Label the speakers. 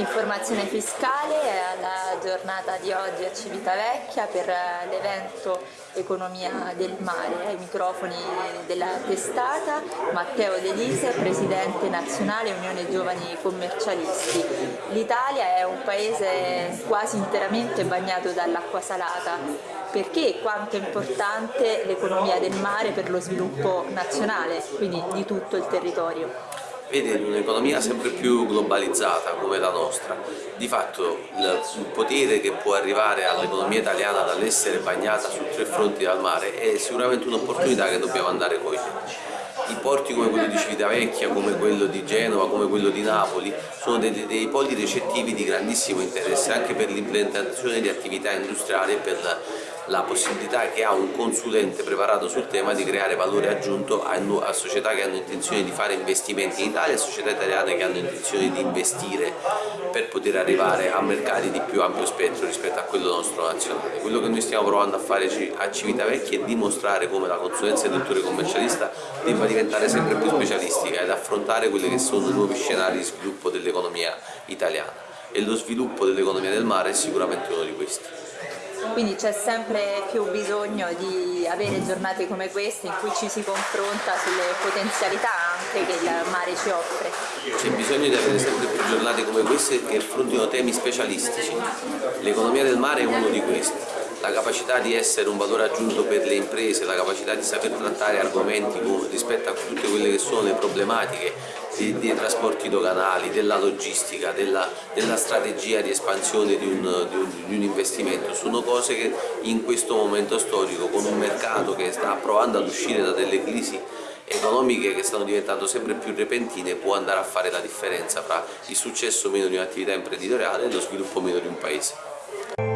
Speaker 1: Informazione fiscale alla giornata di oggi a Civitavecchia per l'evento Economia del Mare. Ai microfoni della testata Matteo Delise, Presidente Nazionale Unione Giovani Commercialisti. L'Italia è un paese quasi interamente bagnato dall'acqua salata. Perché quanto è importante l'economia del mare per lo sviluppo nazionale, quindi di tutto il territorio?
Speaker 2: Vede in un'economia sempre più globalizzata come la nostra, di fatto il potere che può arrivare all'economia italiana dall'essere bagnata su tre fronti dal mare è sicuramente un'opportunità che dobbiamo andare a cogliere. I porti come quello di Civitavecchia, come quello di Genova, come quello di Napoli sono dei, dei poli recettivi di grandissimo interesse anche per l'implementazione di attività industriali e per la, possibilità che ha un consulente preparato sul tema di creare valore aggiunto a, a, società che hanno intenzione di fare investimenti in Italia e società italiane che hanno intenzione di investire per poter arrivare a mercati di più ampio spettro rispetto a quello nostro nazionale. Quello che noi stiamo provando a fare a Civitavecchia è dimostrare come la consulenza del dottore commercialista debba diventare sempre più specialistica ed affrontare quelli che sono i nuovi scenari di sviluppo dell'economia italiana e lo sviluppo dell'economia del mare è sicuramente uno di questi
Speaker 1: quindi c'è sempre più bisogno di avere giornate come queste in cui ci si confronta sulle potenzialità anche che il mare ci offre.
Speaker 2: C'è bisogno di avere sempre più giornate come queste che affrontino temi specialistici. L'economia del mare è uno di questi la capacità di essere un valore aggiunto per le imprese, la capacità di saper trattare argomenti rispetto a tutte quelle che sono le problematiche dei, dei trasporti doganali, della logistica, della, della strategia di espansione di un, di, un, di un, investimento, sono cose che in questo momento storico con un mercato che sta provando ad uscire da delle crisi economiche che stanno diventando sempre più repentine può andare a fare la differenza fra il successo meno di un'attività imprenditoriale e lo sviluppo meno di un paese.